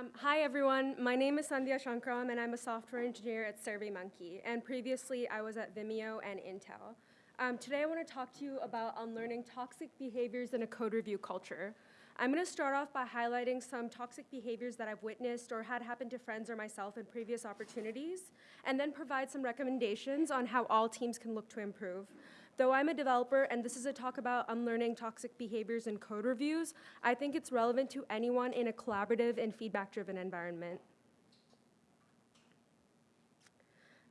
Um, hi, everyone. My name is Sandya Sankarram, and I'm a software engineer at SurveyMonkey. And previously, I was at Vimeo and Intel. Um, today, I want to talk to you about unlearning toxic behaviors in a code review culture. I'm going to start off by highlighting some toxic behaviors that I've witnessed or had happen to friends or myself in previous opportunities, and then provide some recommendations on how all teams can look to improve. Though I'm a developer and this is a talk about unlearning toxic behaviors in code reviews, I think it's relevant to anyone in a collaborative and feedback-driven environment.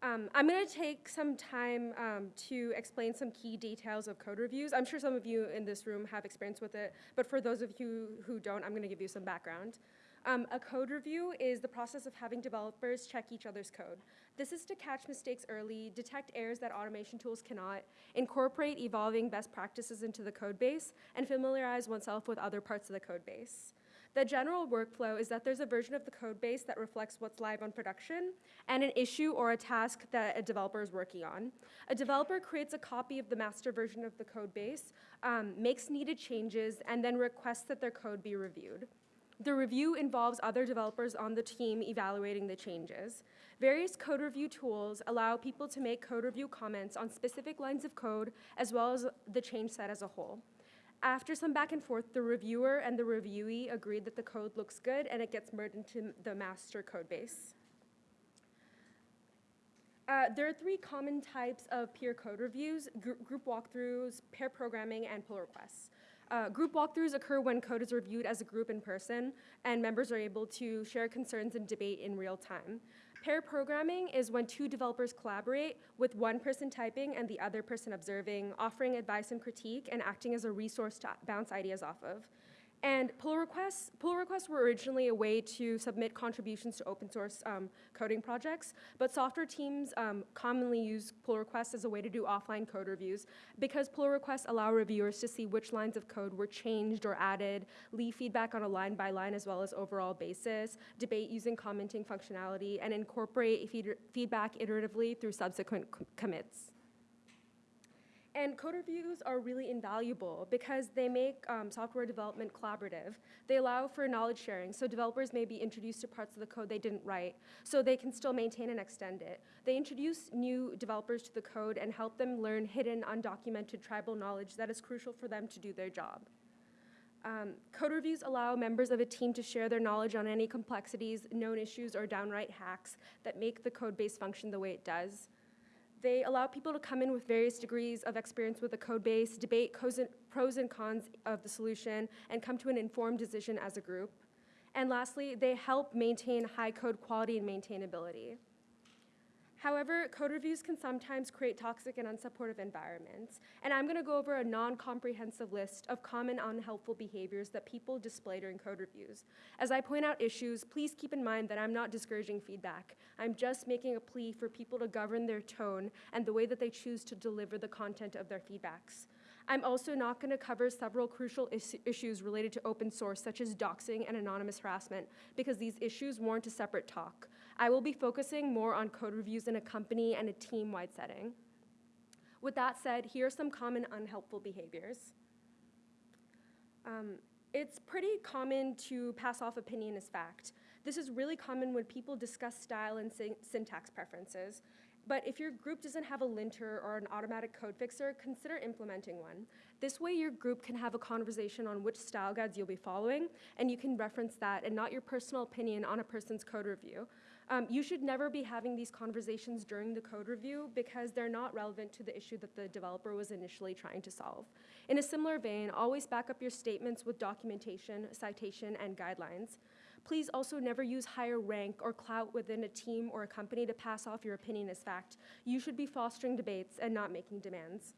Um, I'm going to take some time um, to explain some key details of code reviews. I'm sure some of you in this room have experience with it, but for those of you who don't, I'm going to give you some background. Um, a code review is the process of having developers check each other's code. This is to catch mistakes early, detect errors that automation tools cannot, incorporate evolving best practices into the code base, and familiarize oneself with other parts of the code base. The general workflow is that there's a version of the code base that reflects what's live on production and an issue or a task that a developer is working on. A developer creates a copy of the master version of the code base, um, makes needed changes, and then requests that their code be reviewed. The review involves other developers on the team evaluating the changes. Various code review tools allow people to make code review comments on specific lines of code as well as the change set as a whole. After some back and forth, the reviewer and the reviewee agreed that the code looks good and it gets merged into the master code base. Uh, there are three common types of peer code reviews, gr group walkthroughs, pair programming, and pull requests. Uh, group walkthroughs occur when code is reviewed as a group in person, and members are able to share concerns and debate in real time. Pair programming is when two developers collaborate with one person typing and the other person observing, offering advice and critique, and acting as a resource to bounce ideas off of. And pull requests, pull requests were originally a way to submit contributions to open source um, coding projects, but software teams um, commonly use pull requests as a way to do offline code reviews because pull requests allow reviewers to see which lines of code were changed or added, leave feedback on a line by line as well as overall basis, debate using commenting functionality, and incorporate feed feedback iteratively through subsequent commits. And code reviews are really invaluable because they make um, software development collaborative. They allow for knowledge sharing, so developers may be introduced to parts of the code they didn't write, so they can still maintain and extend it. They introduce new developers to the code and help them learn hidden, undocumented tribal knowledge that is crucial for them to do their job. Um, code reviews allow members of a team to share their knowledge on any complexities, known issues, or downright hacks that make the code base function the way it does. They allow people to come in with various degrees of experience with the code base, debate pros and cons of the solution, and come to an informed decision as a group. And lastly, they help maintain high code quality and maintainability. However, code reviews can sometimes create toxic and unsupportive environments, and I'm gonna go over a non-comprehensive list of common unhelpful behaviors that people display during code reviews. As I point out issues, please keep in mind that I'm not discouraging feedback. I'm just making a plea for people to govern their tone and the way that they choose to deliver the content of their feedbacks. I'm also not going to cover several crucial is issues related to open source, such as doxing and anonymous harassment, because these issues warrant a separate talk. I will be focusing more on code reviews in a company and a team-wide setting. With that said, here are some common unhelpful behaviors. Um, it's pretty common to pass off opinion as fact. This is really common when people discuss style and syntax preferences. But if your group doesn't have a linter or an automatic code fixer, consider implementing one. This way your group can have a conversation on which style guides you'll be following, and you can reference that and not your personal opinion on a person's code review. Um, you should never be having these conversations during the code review because they're not relevant to the issue that the developer was initially trying to solve. In a similar vein, always back up your statements with documentation, citation, and guidelines. Please also never use higher rank or clout within a team or a company to pass off your opinion as fact. You should be fostering debates and not making demands.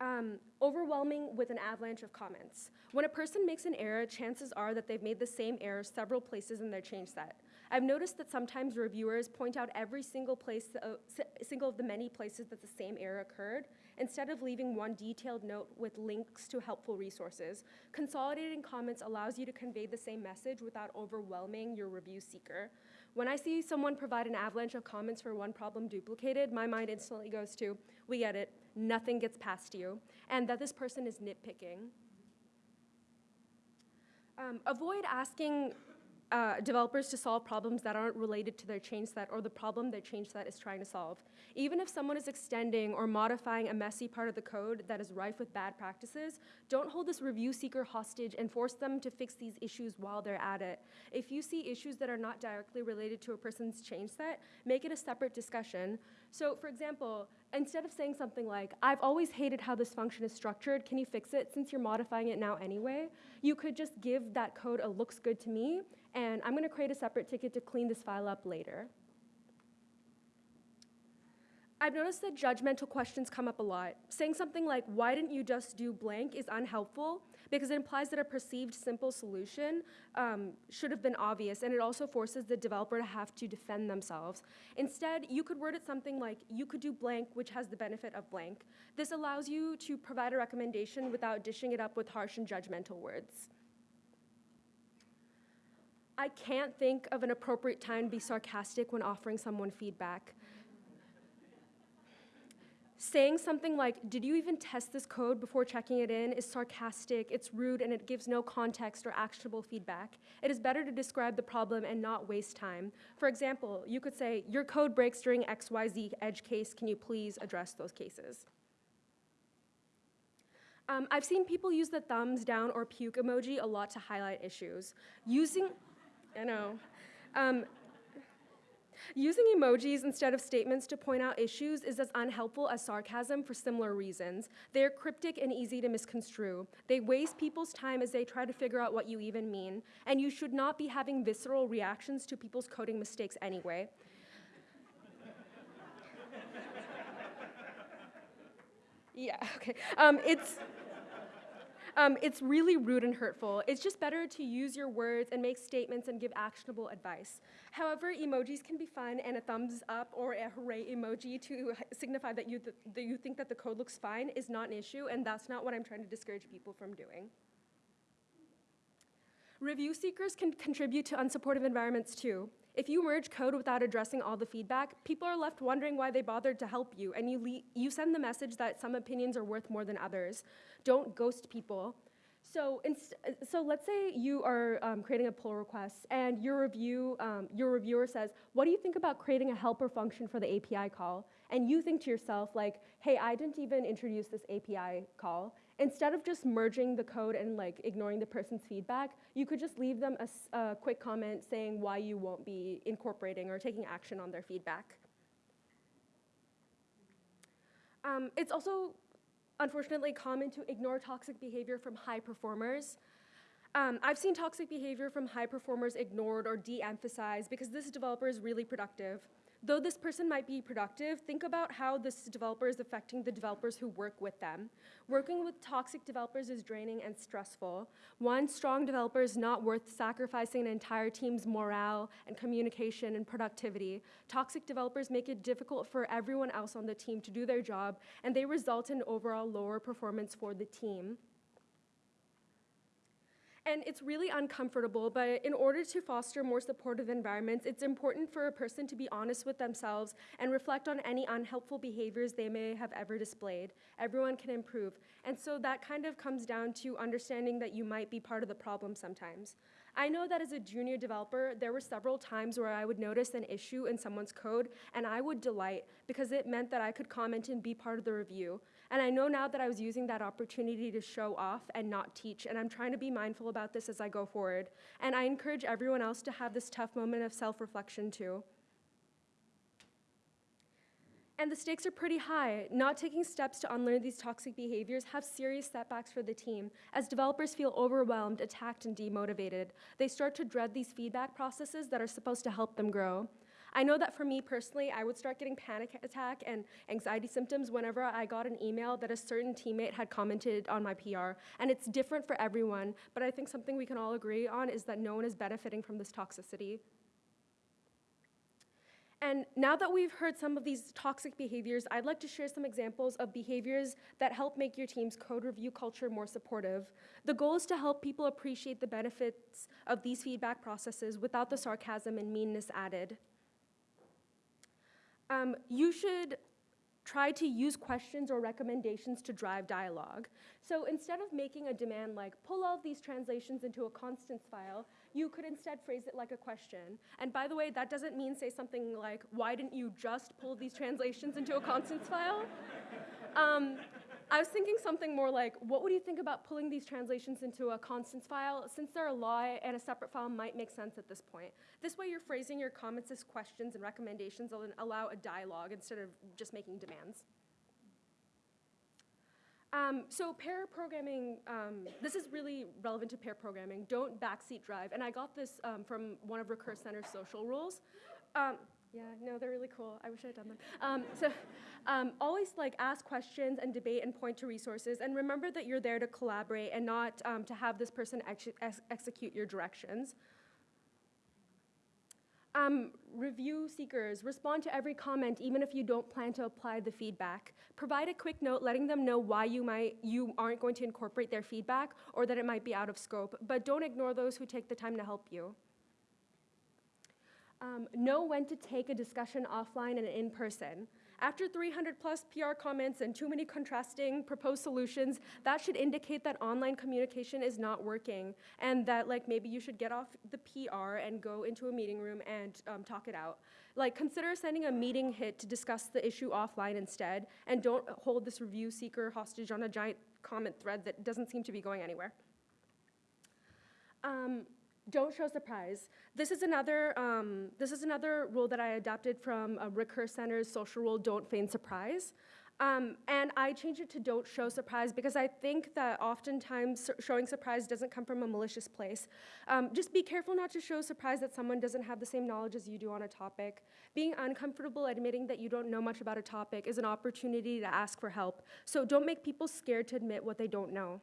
Um, overwhelming with an avalanche of comments. When a person makes an error, chances are that they've made the same error several places in their change set. I've noticed that sometimes reviewers point out every single place, uh, single of the many places that the same error occurred, instead of leaving one detailed note with links to helpful resources. Consolidating comments allows you to convey the same message without overwhelming your review seeker. When I see someone provide an avalanche of comments for one problem duplicated, my mind instantly goes to, we get it, nothing gets past you, and that this person is nitpicking. Um, avoid asking uh, developers to solve problems that aren't related to their change set or the problem their change set is trying to solve. Even if someone is extending or modifying a messy part of the code that is rife with bad practices, don't hold this review seeker hostage and force them to fix these issues while they're at it. If you see issues that are not directly related to a person's change set, make it a separate discussion. So for example, instead of saying something like, I've always hated how this function is structured, can you fix it since you're modifying it now anyway? You could just give that code a looks good to me and I'm gonna create a separate ticket to clean this file up later. I've noticed that judgmental questions come up a lot. Saying something like, why didn't you just do blank is unhelpful because it implies that a perceived simple solution um, should have been obvious and it also forces the developer to have to defend themselves. Instead, you could word it something like, you could do blank, which has the benefit of blank. This allows you to provide a recommendation without dishing it up with harsh and judgmental words. I can't think of an appropriate time to be sarcastic when offering someone feedback. Saying something like, did you even test this code before checking it in, is sarcastic, it's rude, and it gives no context or actionable feedback. It is better to describe the problem and not waste time. For example, you could say, your code breaks during XYZ edge case, can you please address those cases? Um, I've seen people use the thumbs down or puke emoji a lot to highlight issues. Using, I know. Um, using emojis instead of statements to point out issues is as unhelpful as sarcasm for similar reasons. They are cryptic and easy to misconstrue. They waste people's time as they try to figure out what you even mean, and you should not be having visceral reactions to people's coding mistakes anyway. yeah, okay. Um, it's, um, it's really rude and hurtful. It's just better to use your words and make statements and give actionable advice. However, emojis can be fun, and a thumbs up or a hooray emoji to signify that you, th that you think that the code looks fine is not an issue, and that's not what I'm trying to discourage people from doing. Review seekers can contribute to unsupportive environments too. If you merge code without addressing all the feedback, people are left wondering why they bothered to help you, and you, you send the message that some opinions are worth more than others. Don't ghost people. So, so let's say you are um, creating a pull request, and your review, um, your reviewer says, "What do you think about creating a helper function for the API call?" And you think to yourself, like, "Hey, I didn't even introduce this API call." Instead of just merging the code and like ignoring the person's feedback, you could just leave them a, a quick comment saying why you won't be incorporating or taking action on their feedback. Um, it's also unfortunately common to ignore toxic behavior from high performers. Um, I've seen toxic behavior from high performers ignored or de-emphasized because this developer is really productive. Though this person might be productive, think about how this developer is affecting the developers who work with them. Working with toxic developers is draining and stressful. One strong developer is not worth sacrificing an entire team's morale and communication and productivity. Toxic developers make it difficult for everyone else on the team to do their job, and they result in overall lower performance for the team. And it's really uncomfortable, but in order to foster more supportive environments, it's important for a person to be honest with themselves and reflect on any unhelpful behaviors they may have ever displayed. Everyone can improve. And so that kind of comes down to understanding that you might be part of the problem sometimes. I know that as a junior developer, there were several times where I would notice an issue in someone's code and I would delight because it meant that I could comment and be part of the review. And I know now that I was using that opportunity to show off and not teach, and I'm trying to be mindful about this as I go forward. And I encourage everyone else to have this tough moment of self-reflection too. And the stakes are pretty high. Not taking steps to unlearn these toxic behaviors have serious setbacks for the team, as developers feel overwhelmed, attacked, and demotivated. They start to dread these feedback processes that are supposed to help them grow. I know that for me personally, I would start getting panic attack and anxiety symptoms whenever I got an email that a certain teammate had commented on my PR. And it's different for everyone, but I think something we can all agree on is that no one is benefiting from this toxicity. And now that we've heard some of these toxic behaviors, I'd like to share some examples of behaviors that help make your team's code review culture more supportive. The goal is to help people appreciate the benefits of these feedback processes without the sarcasm and meanness added. Um, you should try to use questions or recommendations to drive dialogue. So instead of making a demand like, pull all these translations into a constants file, you could instead phrase it like a question. And by the way, that doesn't mean say something like, why didn't you just pull these translations into a constants file? Um, I was thinking something more like, what would you think about pulling these translations into a constants file? Since they're a law and a separate file might make sense at this point. This way you're phrasing your comments as questions and recommendations and allow a dialogue instead of just making demands. Um, so pair programming, um, this is really relevant to pair programming. Don't backseat drive. And I got this um, from one of Recurse Center's social rules. Um, yeah, no, they're really cool. I wish I had done them. Um, so um, always like ask questions and debate and point to resources. And remember that you're there to collaborate and not to have this person ex ex execute your directions. Um, review seekers, respond to every comment even if you don't plan to apply the feedback. Provide a quick note letting them know why you, might, you aren't going to incorporate their feedback or that it might be out of scope, but don't ignore those who take the time to help you. Um, know when to take a discussion offline and in person. After 300 plus PR comments and too many contrasting proposed solutions, that should indicate that online communication is not working and that like maybe you should get off the PR and go into a meeting room and um, talk it out. Like consider sending a meeting hit to discuss the issue offline instead and don't hold this review seeker hostage on a giant comment thread that doesn't seem to be going anywhere. Um, don't show surprise. This is another, um, this is another rule that I adopted from a Recurse Center's social rule, don't feign surprise. Um, and I changed it to don't show surprise because I think that oftentimes showing surprise doesn't come from a malicious place. Um, just be careful not to show surprise that someone doesn't have the same knowledge as you do on a topic. Being uncomfortable admitting that you don't know much about a topic is an opportunity to ask for help. So don't make people scared to admit what they don't know.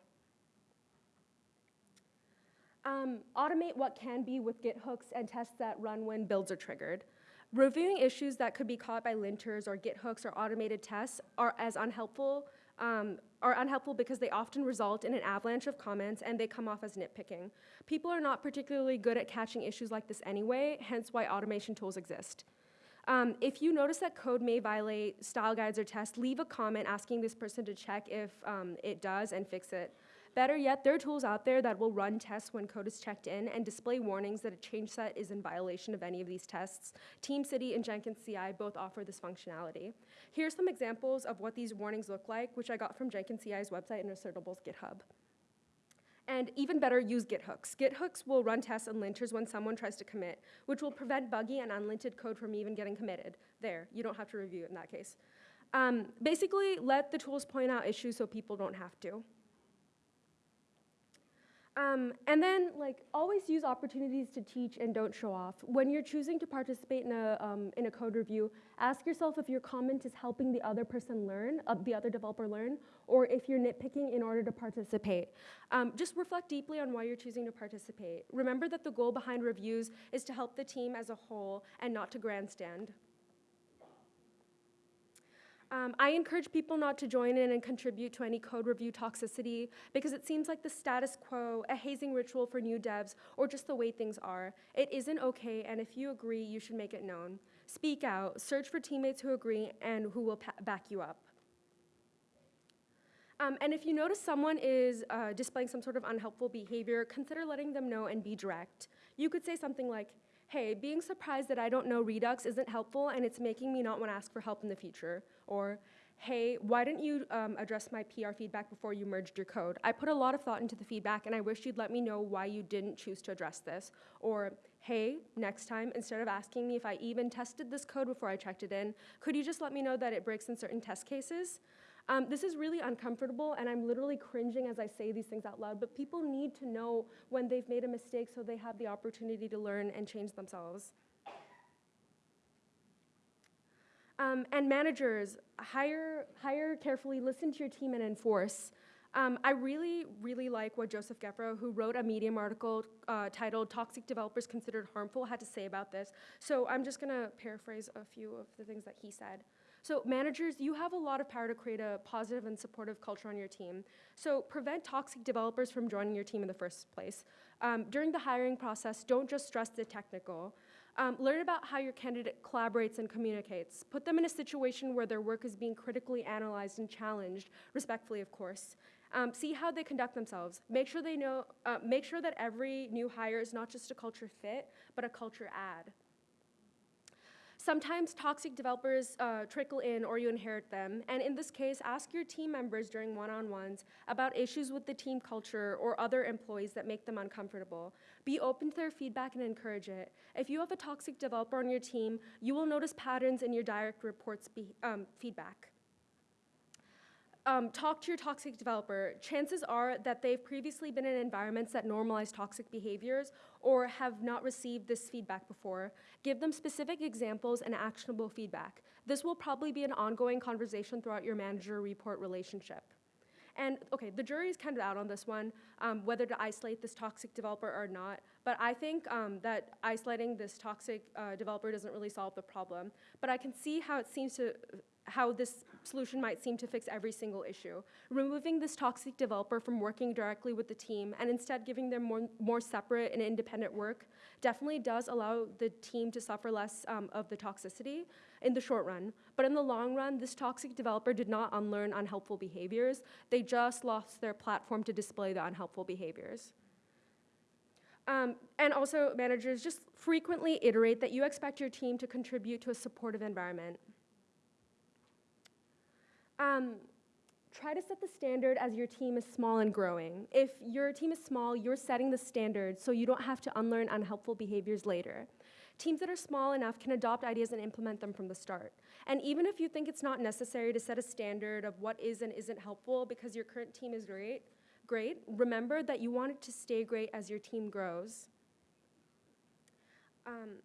Um, automate what can be with Git hooks and tests that run when builds are triggered. Reviewing issues that could be caught by linters or Git hooks or automated tests are as unhelpful um, are unhelpful because they often result in an avalanche of comments and they come off as nitpicking. People are not particularly good at catching issues like this anyway, hence why automation tools exist. Um, if you notice that code may violate style guides or tests, leave a comment asking this person to check if um, it does and fix it. Better yet, there are tools out there that will run tests when code is checked in and display warnings that a change set is in violation of any of these tests. TeamCity and Jenkins CI both offer this functionality. Here's some examples of what these warnings look like, which I got from Jenkins CI's website and Assertable's GitHub. And even better, use Git hooks. Git hooks will run tests and linters when someone tries to commit, which will prevent buggy and unlinted code from even getting committed. There, you don't have to review it in that case. Um, basically, let the tools point out issues so people don't have to. Um, and then, like, always use opportunities to teach and don't show off. When you're choosing to participate in a, um, in a code review, ask yourself if your comment is helping the other person learn, uh, the other developer learn, or if you're nitpicking in order to participate. Um, just reflect deeply on why you're choosing to participate. Remember that the goal behind reviews is to help the team as a whole and not to grandstand. Um, I encourage people not to join in and contribute to any code review toxicity because it seems like the status quo, a hazing ritual for new devs, or just the way things are. It isn't okay, and if you agree, you should make it known. Speak out, search for teammates who agree and who will back you up. Um, and if you notice someone is uh, displaying some sort of unhelpful behavior, consider letting them know and be direct. You could say something like, hey, being surprised that I don't know Redux isn't helpful and it's making me not want to ask for help in the future. Or, hey, why didn't you um, address my PR feedback before you merged your code? I put a lot of thought into the feedback and I wish you'd let me know why you didn't choose to address this. Or, hey, next time, instead of asking me if I even tested this code before I checked it in, could you just let me know that it breaks in certain test cases? Um, this is really uncomfortable, and I'm literally cringing as I say these things out loud, but people need to know when they've made a mistake so they have the opportunity to learn and change themselves. Um, and managers, hire, hire carefully, listen to your team, and enforce. Um, I really, really like what Joseph Gefroh, who wrote a Medium article uh, titled Toxic Developers Considered Harmful, had to say about this. So I'm just going to paraphrase a few of the things that he said. So managers, you have a lot of power to create a positive and supportive culture on your team. So prevent toxic developers from joining your team in the first place. Um, during the hiring process, don't just stress the technical. Um, learn about how your candidate collaborates and communicates. Put them in a situation where their work is being critically analyzed and challenged, respectfully, of course. Um, see how they conduct themselves. Make sure they know. Uh, make sure that every new hire is not just a culture fit, but a culture add. Sometimes toxic developers uh, trickle in or you inherit them, and in this case, ask your team members during one on ones about issues with the team culture or other employees that make them uncomfortable. Be open to their feedback and encourage it. If you have a toxic developer on your team, you will notice patterns in your direct reports um, feedback um, talk to your toxic developer, chances are that they've previously been in environments that normalize toxic behaviors or have not received this feedback before. Give them specific examples and actionable feedback. This will probably be an ongoing conversation throughout your manager report relationship. And okay, the jury is kind of out on this one, um, whether to isolate this toxic developer or not. But I think um, that isolating this toxic uh, developer doesn't really solve the problem. But I can see how it seems to how this solution might seem to fix every single issue. Removing this toxic developer from working directly with the team and instead giving them more, more separate and independent work definitely does allow the team to suffer less um, of the toxicity in the short run. But in the long run, this toxic developer did not unlearn unhelpful behaviors. They just lost their platform to display the unhelpful behaviors. Um, and also, managers just frequently iterate that you expect your team to contribute to a supportive environment. Um, try to set the standard as your team is small and growing. If your team is small, you're setting the standard so you don't have to unlearn unhelpful behaviors later. Teams that are small enough can adopt ideas and implement them from the start. And even if you think it's not necessary to set a standard of what is and isn't helpful because your current team is great, great, remember that you want it to stay great as your team grows. Um,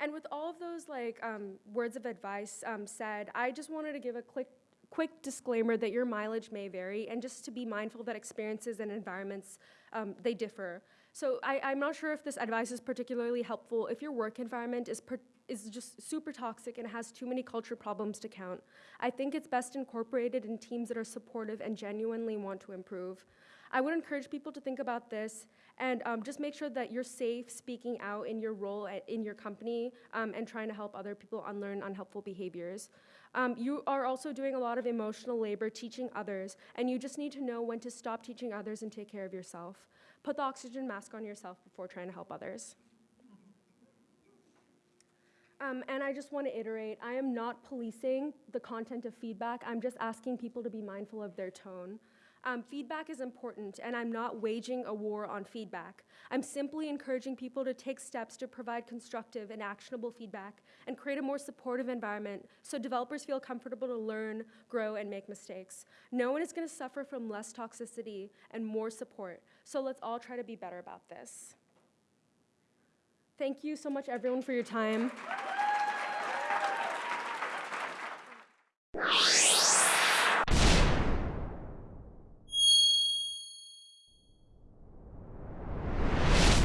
and with all of those like um, words of advice um, said, I just wanted to give a quick quick disclaimer that your mileage may vary and just to be mindful that experiences and environments, um, they differ. So I, am not sure if this advice is particularly helpful if your work environment is, per, is just super toxic and has too many culture problems to count. I think it's best incorporated in teams that are supportive and genuinely want to improve. I would encourage people to think about this and um, just make sure that you're safe speaking out in your role at, in your company um, and trying to help other people unlearn unhelpful behaviors. Um, you are also doing a lot of emotional labor teaching others, and you just need to know when to stop teaching others and take care of yourself. Put the oxygen mask on yourself before trying to help others. Um, and I just want to iterate I am not policing the content of feedback, I'm just asking people to be mindful of their tone. Um, feedback is important, and I'm not waging a war on feedback. I'm simply encouraging people to take steps to provide constructive and actionable feedback and create a more supportive environment so developers feel comfortable to learn, grow, and make mistakes. No one is going to suffer from less toxicity and more support, so let's all try to be better about this. Thank you so much, everyone, for your time.